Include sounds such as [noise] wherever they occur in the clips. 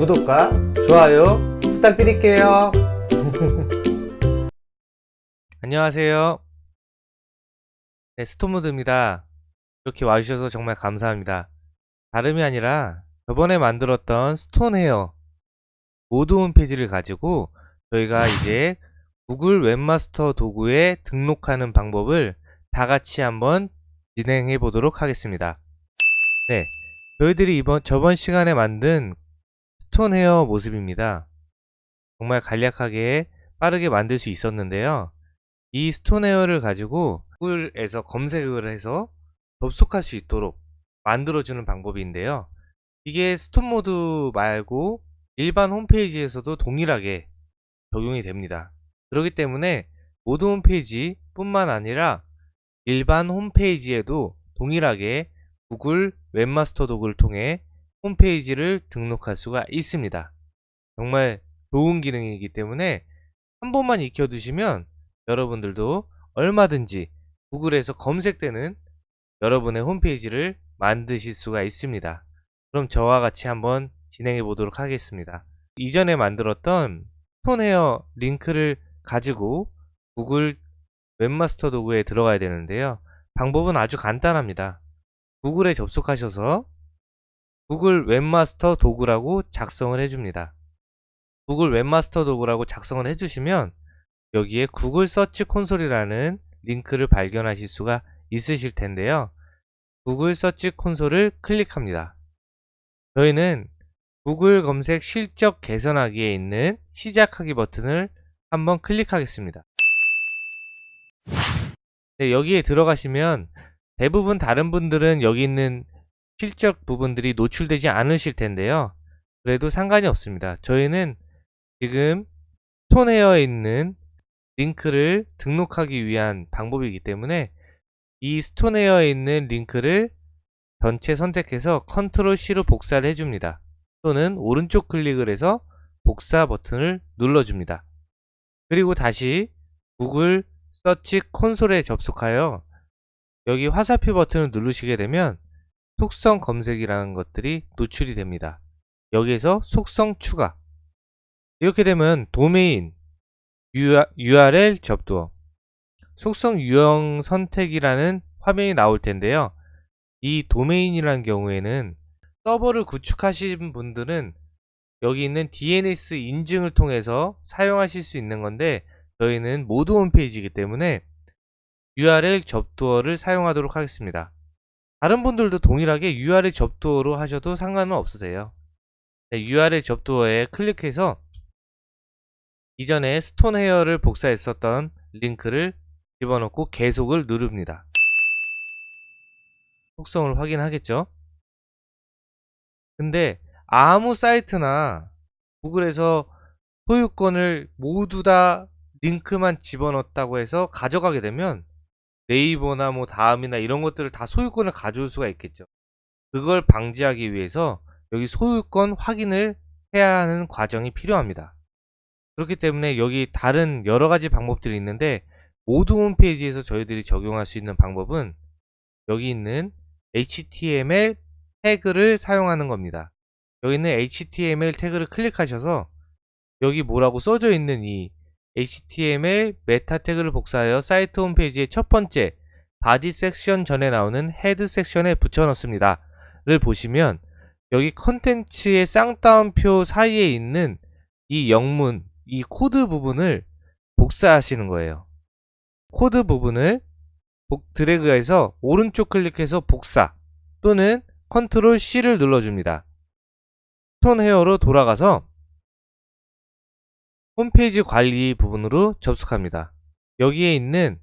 구독과 좋아요 부탁드릴게요. [laughs] 안녕하세요. 네, 스톤모두입니다. 이렇게 와주셔서 정말 감사합니다. 다름이 아니라 저번에 만들었던 스톤 헤어 모두 홈페이지를 가지고 저희가 이제 구글 웹마스터 도구에 등록하는 방법을 다 같이 한번 진행해 보도록 하겠습니다. 네, 저희들이 이번 저번 시간에 만든 스톤 헤어 모습입니다. 정말 간략하게 빠르게 만들 수 있었는데요. 이 스톤 헤어를 가지고 구글에서 검색을 해서 접속할 수 있도록 만들어주는 방법인데요. 이게 스톤 모두 말고 일반 홈페이지에서도 동일하게 적용이 됩니다. 그렇기 때문에 모두 홈페이지 뿐만 아니라 일반 홈페이지에도 동일하게 구글 웹마스터 도구를 통해 홈페이지를 등록할 수가 있습니다. 정말 좋은 기능이기 때문에 한 번만 익혀두시면 여러분들도 얼마든지 구글에서 검색되는 여러분의 홈페이지를 만드실 수가 있습니다. 그럼 저와 같이 한번 진행해 보도록 하겠습니다. 이전에 만들었던 톤헤어 링크를 가지고 구글 웹마스터 도구에 들어가야 되는데요. 방법은 아주 간단합니다. 구글에 접속하셔서 구글 웹마스터 도구라고 작성을 해줍니다. 구글 웹마스터 도구라고 작성을 해주시면 여기에 구글 Search Console이라는 링크를 발견하실 수가 있으실 텐데요. 구글 Search Console을 클릭합니다. 저희는 구글 검색 실적 개선하기에 있는 시작하기 버튼을 한번 클릭하겠습니다. 네, 여기에 들어가시면 대부분 다른 분들은 여기 있는 실적 부분들이 노출되지 않으실 텐데요. 그래도 상관이 없습니다. 저희는 지금 톤헤어에 있는 링크를 등록하기 위한 방법이기 때문에 이 스톤헤어에 있는 링크를 전체 선택해서 Ctrl C로 복사를 해줍니다. 또는 오른쪽 클릭을 해서 복사 버튼을 눌러줍니다. 그리고 다시 구글 Search Console에 접속하여 여기 화살표 버튼을 누르시게 되면 속성 검색이라는 것들이 노출이 됩니다. 여기에서 속성 추가 이렇게 되면 도메인, URL 접두어, 속성 유형 선택이라는 화면이 나올 텐데요. 이 도메인이라는 경우에는 서버를 구축하신 분들은 여기 있는 DNS 인증을 통해서 사용하실 수 있는 건데 저희는 모드 홈페이지이기 때문에 URL 접두어를 사용하도록 하겠습니다. 다른 분들도 동일하게 URL 접두어로 하셔도 상관은 없으세요. 네, URL 접두어에 클릭해서 이전에 스톤 헤어를 복사했었던 링크를 집어넣고 계속을 누릅니다. 속성을 확인하겠죠? 근데 아무 사이트나 구글에서 소유권을 모두 다 링크만 집어넣었다고 해서 가져가게 되면 네이버나 뭐 다음이나 이런 것들을 다 소유권을 가져올 수가 있겠죠. 그걸 방지하기 위해서 여기 소유권 확인을 해야 하는 과정이 필요합니다. 그렇기 때문에 여기 다른 여러 가지 방법들이 있는데 모두 홈페이지에서 저희들이 적용할 수 있는 방법은 여기 있는 HTML 태그를 사용하는 겁니다. 여기 있는 HTML 태그를 클릭하셔서 여기 뭐라고 써져 있는 이 HTML meta 태그를 복사하여 사이트 홈페이지의 첫 번째 body section 전에 나오는 head section에 붙여 넣습니다. 를 보시면 여기 컨텐츠의 쌍따옴표 사이에 있는 이 영문, 이 코드 부분을 복사하시는 거예요. 코드 부분을 드래그해서 오른쪽 클릭해서 복사 또는 컨트롤 C를 눌러줍니다. 톤 헤어로 돌아가서 홈페이지 관리 부분으로 접속합니다. 여기에 있는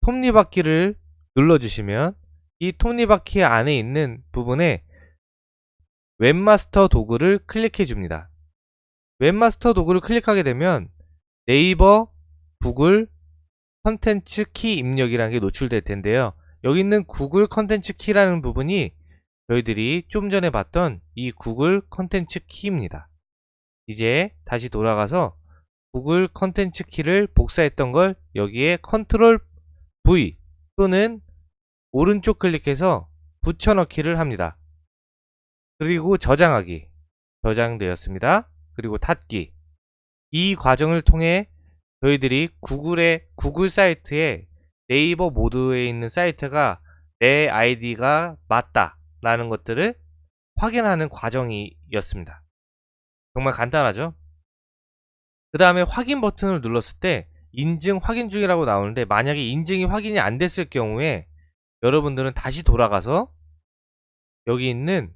톱니바퀴를 눌러주시면 이 톱니바퀴 안에 있는 부분에 웹마스터 도구를 클릭해 줍니다. 웹마스터 도구를 클릭하게 되면 네이버, 구글, 컨텐츠 키 입력이라는 게 노출될 텐데요. 여기 있는 구글 컨텐츠 키라는 부분이 저희들이 좀 전에 봤던 이 구글 컨텐츠 키입니다. 이제 다시 돌아가서 구글 컨텐츠 키를 복사했던 걸 여기에 컨트롤 V 또는 오른쪽 클릭해서 붙여넣기를 합니다. 그리고 저장하기 저장되었습니다. 그리고 닫기. 이 과정을 통해 저희들이 구글의 구글 사이트에 네이버 모드에 있는 사이트가 내 아이디가 맞다 라는 것들을 확인하는 과정이었습니다. 정말 간단하죠? 그 다음에 확인 버튼을 눌렀을 때 인증 확인 중이라고 나오는데 만약에 인증이 확인이 안 됐을 경우에 여러분들은 다시 돌아가서 여기 있는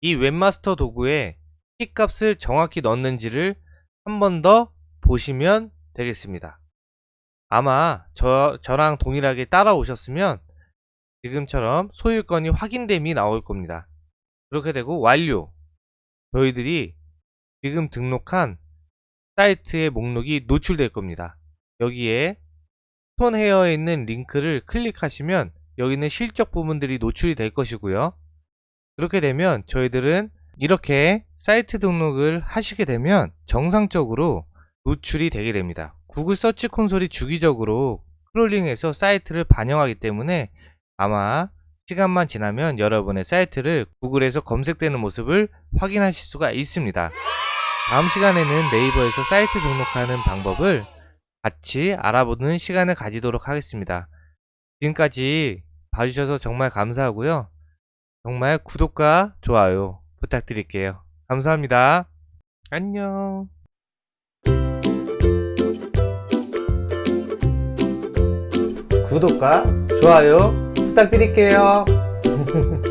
이 웹마스터 도구에 키값을 정확히 넣는지를 한 번 더 보시면 되겠습니다. 아마 저, 저랑 동일하게 따라오셨으면 지금처럼 소유권이 확인됨이 나올 겁니다. 그렇게 되고 완료 저희들이 지금 등록한 사이트의 목록이 노출될 겁니다. 여기에 톤 헤어에 있는 링크를 클릭하시면 여기 있는 실적 부분들이 노출이 될 것이고요. 그렇게 되면 저희들은 이렇게 사이트 등록을 하시게 되면 정상적으로 노출이 되게 됩니다. 구글 서치 콘솔이 주기적으로 크롤링해서 사이트를 반영하기 때문에 아마 시간만 지나면 여러분의 사이트를 구글에서 검색되는 모습을 확인하실 수가 있습니다. 다음 시간에는 네이버에서 사이트 등록하는 방법을 같이 알아보는 시간을 가지도록 하겠습니다. 지금까지 봐주셔서 정말 감사하고요. 정말 구독과 좋아요 부탁드릴게요. 감사합니다. 안녕. 구독과 좋아요 부탁드릴게요. [laughs]